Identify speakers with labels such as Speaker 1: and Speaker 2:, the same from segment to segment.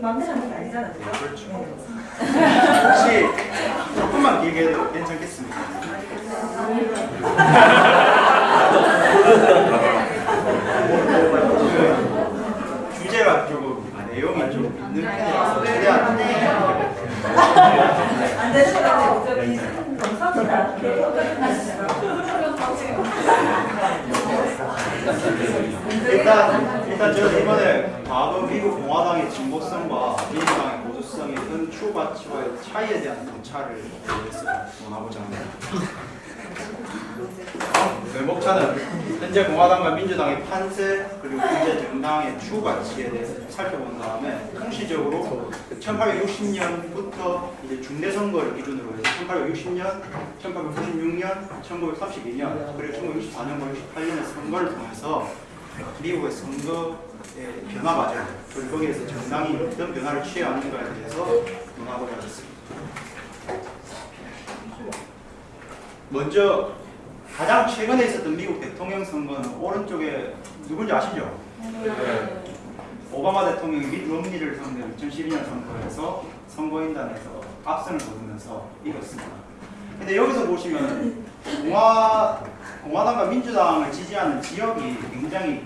Speaker 1: 마음대로 하는 게 아니잖아. 그죠?
Speaker 2: 그렇죠.
Speaker 1: 네.
Speaker 2: 혹시 조금만 길게 해도 괜찮겠습니다. 그 주제가 조금 내용이 좀 있는 편이라서 최대한
Speaker 1: 안 되는 거 같아요. 저 기준 검사보다
Speaker 2: 일단 일단 저는 이번에 과거 미국 공화당의 진보성과 민주당의 보수성의 큰 추구 가치와의 차이에 대한 위해서 원하고자 합니다. 외목차는 현재 공화당과 민주당의 판세 그리고 현재 정당의 추구 가치에 대해서 살펴본 다음에 통시적으로 1860년부터 이제 중대 선거를 기준으로 해서 1860년, 1896년, 1932년 그리고 1964년과 68년의 선거를 통해서 미국의 선거의 변화 과정 그리고 거기에서 정당이 어떤 변화를 취해왔는가에 대해서 논하고자 하겠습니다. 먼저 가장 최근에 있었던 미국 대통령 선거는 오른쪽에 누군지 아시죠? 네. 오바마 대통령이 밋 롬니를 상대로 2012년 선거에서 선거인단에서 압승을 거두면서 이겼습니다. 근데 여기서 보시면 공화 공화당과 민주당을 지지하는 지역이 굉장히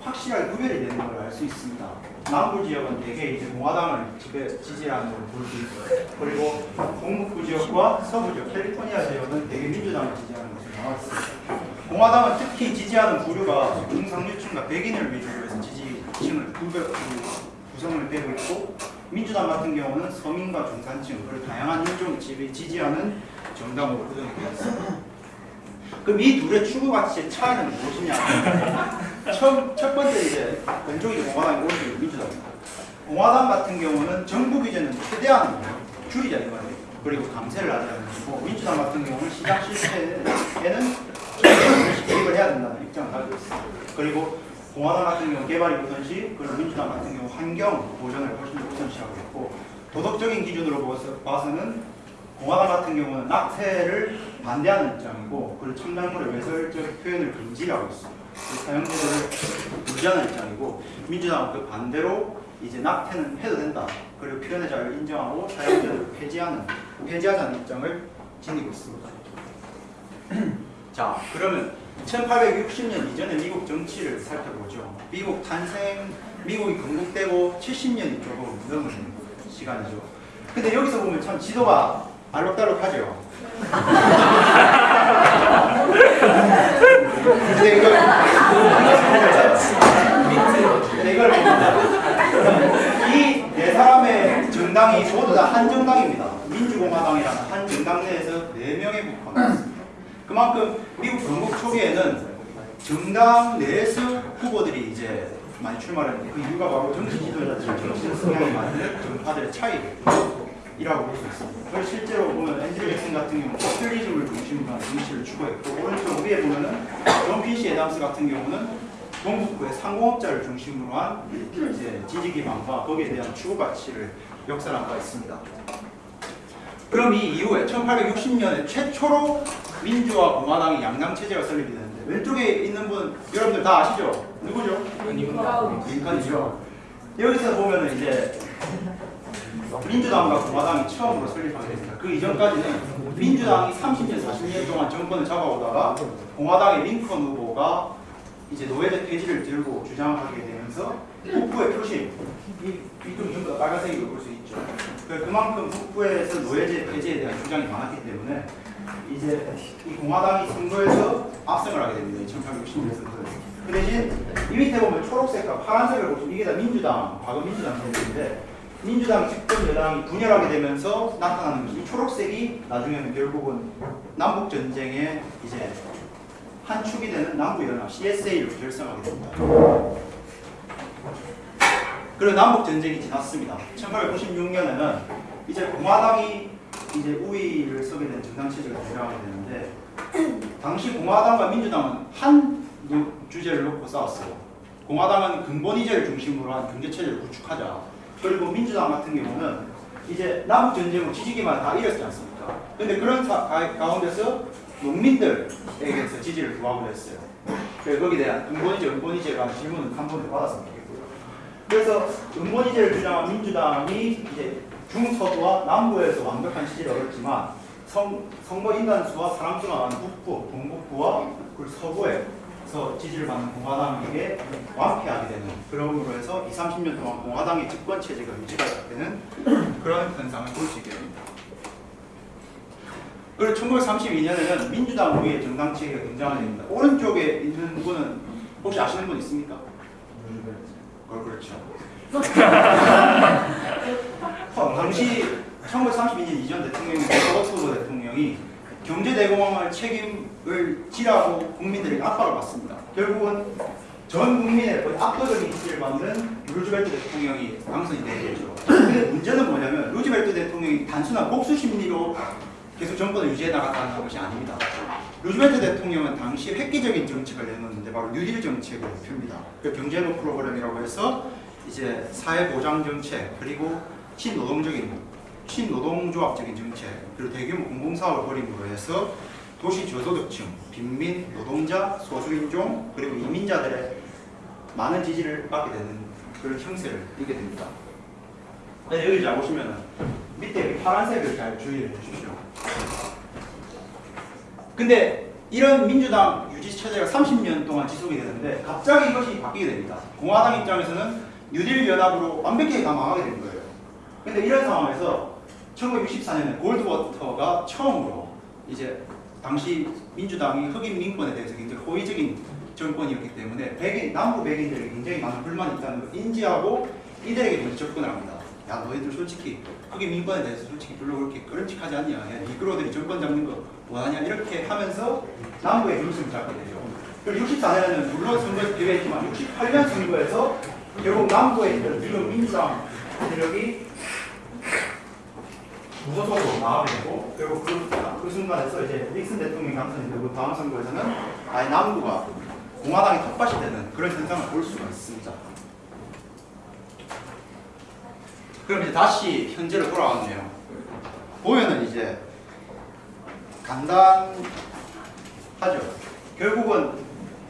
Speaker 2: 확실하게 구별이 되는 걸 알 수 있습니다. 남부 지역은 대개 이제 공화당을 지배, 지지하는 걸볼수 있고요. 그리고 동북부 지역과 서부 지역, 캘리포니아 지역은 대개 민주당을 지지하는 것으로 나와 있습니다. 공화당은 특히 지지하는 부류가 중상류층과 백인을 위주로 해서 지지층을 구성을 되고 있고 민주당 같은 경우는 서민과 중산층, 그리고 다양한 인종을 지지하는 정당으로 있습니다. 그럼 이 둘의 추구 가치의 차이는 무엇이냐? 처음, 첫 번째 이제 왼쪽이 공화당이고 오른쪽이 민주당입니다. 공화당 같은 경우는 정부 규제는 최대한 줄이자 이거예요. 그리고 감세를 하자는 것이고 민주당 같은 경우는 시장 실패에는 개입을 해야 된다는 입장을 가지고 있습니다. 그리고 공화당 같은 경우 개발이 우선시, 그리고 민주당 같은 경우 환경 보전을 훨씬 더 우선시하고 있고 도덕적인 기준으로 봐서- 봐서는 공화당 같은 경우는 낙태를 반대하는 입장이고 그리고 첨단물의 외설적 표현을 금지하고 있습니다. 사형제도를 유지하는 입장이고 민주당은 그 반대로 이제 낙태는 해도 된다. 그리고 표현의 자유를 인정하고 사형제도를 폐지하는 폐지하자는 입장을 지니고 있습니다. 자, 그러면 1860년 이전의 미국 정치를 살펴보죠. 미국 탄생, 미국이 건국되고 70년이 조금 넘은 시간이죠. 근데 여기서 보면 참 지도가 알록달록하죠. 근데 이걸 이걸 이네 사람의 정당이 모두 다 한 정당입니다. 민주공화당이라는 한 정당 내에서 네 명의 국회가 있습니다. 그만큼 미국 건국 초기에는 정당 내에서 후보들이 이제 많이 출마했는데 그 이유가 바로 정치 지도자들, 정치 성향이 맞는 정파들의 차이 라고 볼 수 있습니다. 실제로 보면 앤드류 잭슨 같은 경우는 포퓰리즘을 중심으로 한 정치를 추구했고 오른쪽 위에 보면은 존 퀸시 애덤스 같은 경우는 동북부의 상공업자를 중심으로 한 이제 지지 기반과 거기에 대한 추구 가치를 역설한 바 있습니다. 그럼 이 이후에 1860년에 최초로 민주와 공화당이 양당 체제가 설립이 되는데 왼쪽에 있는 분 여러분들 다 아시죠? 누구죠? 링컨이죠. 여기서 보면은 이제 민주당과 공화당이 처음으로 설립하게 됩니다. 그 이전까지는 민주당이 30년, 40년 동안 정권을 잡아오다가 공화당의 링컨 후보가 이제 노예제 폐지를 들고 주장하게 되면서 북부의 표심, 이, 이쪽 전부 다 빨간색으로 볼 수 있죠. 그- 그만큼 북부에서 노예제 폐지에 대한 주장이 많았기 때문에 이제 이 공화당이 선거에서 압승을 하게 됩니다. 1860년 선거에서. 그 대신 이 밑에 보면 초록색과 파란색을 보시면 이게 다 민주당, 과거 민주당 선거인데 민주당 집권 여당이 분열하게 되면서 나타나는 것이 이 초록색이 나중에는 결국은 남북 전쟁의 이제 한 축이 되는 남부 연합 CSA를 결성하게 됩니다. 그리고 남북 전쟁이 지났습니다. 1896년에는 이제 공화당이 이제 우위를 서게 된 정당 체제가 등장하게 되는데 당시 공화당과 민주당은 한 노- 주제를 놓고 싸웠어요. 공화당은 근본 이제를 중심으로 한 경제 체제를 구축하자. 그리고 민주당 같은 경우는 이제 남북 전쟁으로 지지기만 다 잃었지 않습니까? 근데 그런 사- 가, 가운데서 농민들에게서 지지를 구하고 했어요. 그래서 거기에 대한 근본이제, 은본이제가 질문을 한 번도 받았으면 좋겠고요. 그래서 은본이제를 주장한 민주당이 이제 중서부와 남부에서 완벽한 지지를 얻었지만 선, 선거 인단수와 사람수가 많은 북부, 동북부와 그리고 서부에 서 지지를 받는 공화당에게 완패하게 되는 그러므로 해서 20, 30년 동안 공화당의 집권 체제가 유지가 되는 그런 현상을 볼 수 있게 됩니다. 그리고 1932년에는 민주당 우위의 정당 체계가 등장하게 됩니다. 오른쪽에 있는 분은 혹시 아시는 분 있습니까? 어, 그렇죠. 어, 당시 1932년 이전 대통령인 로버트 대통령이 경제대공황을 책임을 지라고 국민들에게 압박을 받습니다. 결국은 전 국민의 거의 압도적인 지지를 받는 루즈벨트 대통령이 당선이 되겠죠. 근데 문제는 뭐냐면 루즈벨트 대통령이 단순한 복수 심리로 계속 정권을 유지해 나갔다는 것이 아닙니다. 루즈벨트 대통령은 당시 획기적인 정책을 내놓는데 바로 뉴딜 정책을 펴니다. 그 경제노 프로그램이라고 해서 이제 사회보장 정책 그리고 친노동적인 친노동조합적인 정책 그리고 대규모 공공사업을 벌임으로 해서 도시 저소득층, 빈민, 노동자, 소수인종 그리고 이민자들의 많은 지지를 받게 되는 그런 형세를 띠게 됩니다. 네, 여기 잘 보시면은 밑에 파란색을 잘 주의를 해주십시오. 근데 이런 민주당 유지 체제가 30년 동안 지속이 되는데 갑자기 이것이 바뀌게 됩니다. 공화당 입장에서는 뉴딜 연합으로 완벽하게 다 망하게 된 거예요. 근데 이런 상황에서 1964년에 골드워터가 처음으로 이제 당시 민주당이 흑인 민권에 대해서 굉장히 호의적인 정권이었기 때문에 백인 남부 백인들에게 굉장히 많은 불만이 있다는 걸 인지하고 이들에게 먼저 접근을 합니다. 야 너희들 솔직히 흑인 민권에 대해서 솔직히 별로 그렇게 끄름직하지 않냐? 야 니그로들이 정권 잡는 거 뭐하냐? 이렇게 하면서 남부의 중심을 잡게 되죠. 그리고 64년에는 물론 선거에서 패배했지만 68년 선거에서 결국 남부에 있는 민주당 세력이 무소속으로 나가게 되고 결국 그, 그 순간에서 이제 닉슨 대통령이 당선이 되고 다음 선거에서는 아예 남부가 공화당이 텃밭이 되는 그런 현상을 볼 수가 있습니다. 그럼 이제 다시 현재로 돌아왔네요. 보면은 이제 간단하죠. 결국은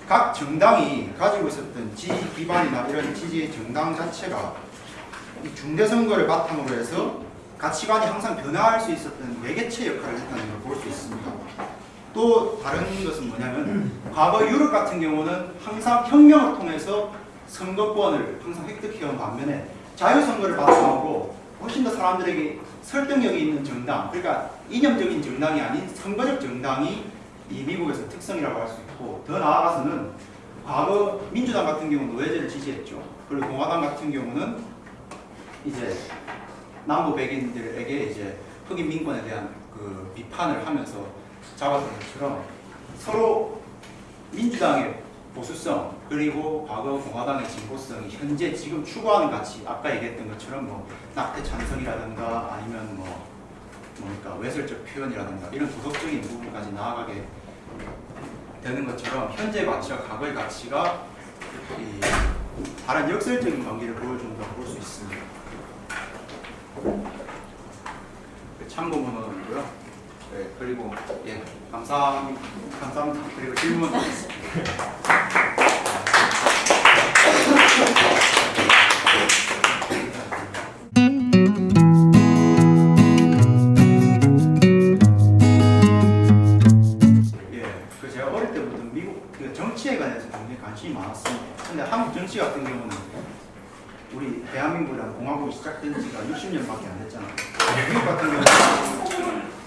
Speaker 2: 각 정당이 가지고 있었던 지지 기반이나 이런 지지 정당 자체가 이 중대 선거를 바탕으로 해서 가치관이 항상 변화할 수 있었던 매개체 역할을 했다는 걸 볼 수 있습니다. 또 다른 것은 뭐냐면 과거 유럽 같은 경우는 항상 혁명을 통해서 선거권을 항상 획득해온 반면에 자유선거를 바탕으로 훨씬 더 사람들에게 설득력이 있는 정당, 그러니까 이념적인 정당이 아닌 선거적 정당이 이 미국에서 특성이라고 할 수 있고 더 나아가서는 과거 민주당 같은 경우는 노예제를 지지했죠. 그리고 공화당 같은 경우는 이제 남부 백인들에게 이제 흑인 민권에 대한 그 비판을 하면서 잡았던 것처럼 서로 민주당의 보수성 그리고 과거 공화당의 진보성이 현재 지금 추구하는 가치 아까 얘기했던 것처럼 뭐 낙태 찬성이라든가 아니면 뭐 뭡니까 외설적 표현이라든가 이런 도덕적인 부분까지 나아가게 되는 것처럼 현재 가치와 과거의 가치가 이 다른 역설적인 관계를 보여준다고 볼 수 있습니다. 그 참고문헌이고요. 네, 그리고 예, 감사합니다. 감사합니다. 그리고 질문. 예, 그그 정치에 관해서 굉장히 관심이 많았습니다. 근데 한국 정치 같은 경우는 우리 대한민국이라는 공화국이 시작된 지가 60년밖에 안 됐잖아요. 미국 같은 경우는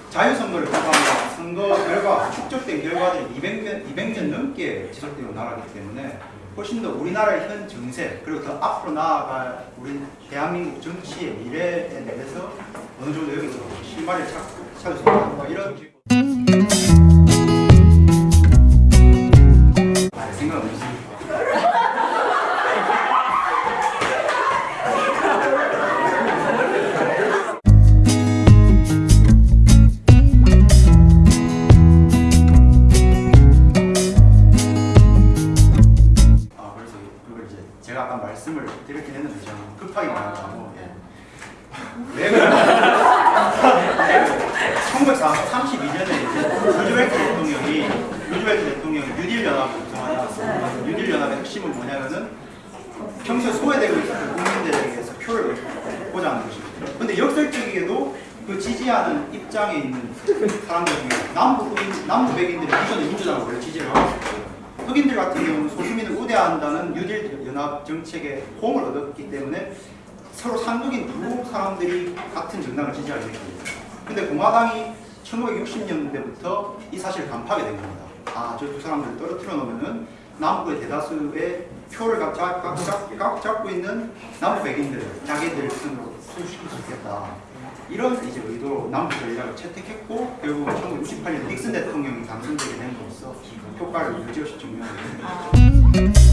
Speaker 2: 자유선거를 통과하면 선거 결과, 축적된 결과들이 200년, 200년 넘게 지속되는 나라이기 때문에 훨씬 더 우리나라의 현 정세 그리고 더 앞으로 나아갈 우리 대한민국 정치의 미래에 대해서 어느 정도 여기서 실마리를 찾, 찾을 수 있다 뭐 이런 1932년에 이제 루즈벨트 대통령이 루즈벨트 대통령이 뉴딜 연합을 않았습니까? 뉴딜 연합의 핵심은 뭐냐면은 평소에 소외되고 있었던 국민들에게서 표를 보장하는 것입니다. 근데 역설적이게도 그 지지하는 입장에 있는 사람들 중에 남부 남부 백인들이 기존에 민주당을 원래 지지를 하고 있었고요. 흑인들 같은 경우는 소수민을 우대한다는 뉴딜 연합 정책에 호응을 얻었기 때문에 서로 상극인 두 사람들이 같은 정당을 지지하게 됐습니다. 근데 공화당이 1960년대부터 이 사실을 간파하게 된 겁니다. 아, 저 두 사람들을 떨어뜨려 놓으면은 남부의 대다수의 표를 각, 잡, 각, 잡, 각 잡고 있는 남부 백인들을 자기들 편으로 수시킬 수 있겠다. 이런 이제 의도로 남부 전략을 채택했고 결국 1968년 닉슨 대통령이 당선되게 됨으로써 효과를 유지없이 증명하게 됩니다.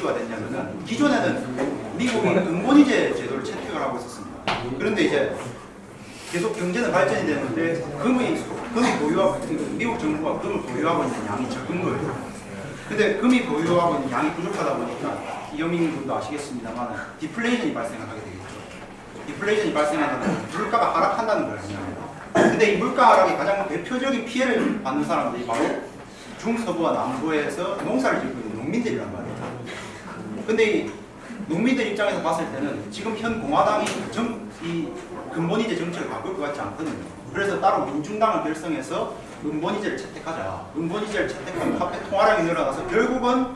Speaker 2: 이슈가 됐냐면은 기존에는 미국이 은본위제 제도를 채택을 하고 있었습니다. 그런데 이제 계속 경제는 발전이 되는데 금이 금이 보유하고 미국 정부가 금을 보유하고 있는 양이 적은 거예요. 근데 금이 보유하고 있는 양이 부족하다 보니까 이영민 군도 아시겠습니다만 디플레이션이 발생하게 되겠죠. 디플레이션이 발생하면 물가가 하락한다는 거예요. 근데 이 물가 하락이 가장 대표적인 피해를 받는 사람들이 바로 중서부와 남부에서 농사를 짓고 있는 농민들이란 말이에요. 근데 이 농민들 입장에서 봤을 때는 지금 현 공화당이 정, 이 근본이제 정책을 바꿀 것 같지 않거든요. 그래서 따로 민중당을 결성해서 은본이제를 채택하자. 은본이제를 채택하면 화폐 통화량이 늘어나서 결국은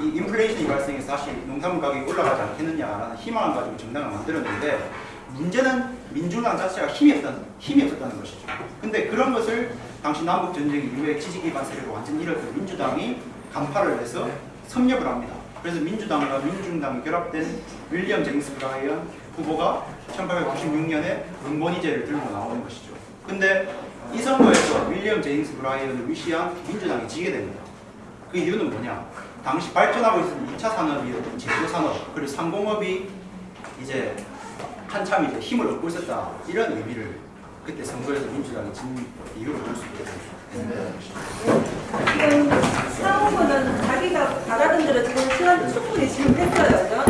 Speaker 2: 이 인플레이션이 발생해서 다시 농산물 가격이 올라가지 않겠느냐라는 희망을 가지고 정당을 만들었는데 문제는 민주당 자체가 힘이 없다는, 힘이 없었다는 것이죠. 근데 그런 것을 당시 남북 전쟁 이후에 지지 기반 세력을 완전히 잃었던 민주당이 간파를 해서 섭렵을 합니다. 그래서 민주당과 민중당이 결합된 윌리엄 제임스 브라이언 후보가 1896년에 은본이제를 들고 나오는 것이죠. 근데 이 선거에서 윌리엄 제임스 브라이언을 위시한 민주당이 지게 됩니다. 그 이유는 뭐냐? 당시 발전하고 있는 2차 산업이었던 제조 산업 그리고 상공업이 이제 한참 이제 힘을 얻고 있었다 이런 의미를 그때 선거에서 민주당이 진 이유로 볼수 있겠습니다.
Speaker 1: 지금 상호는 자기가 바라는 대로 지금 시간 충분히 지금 했어요. 그죠?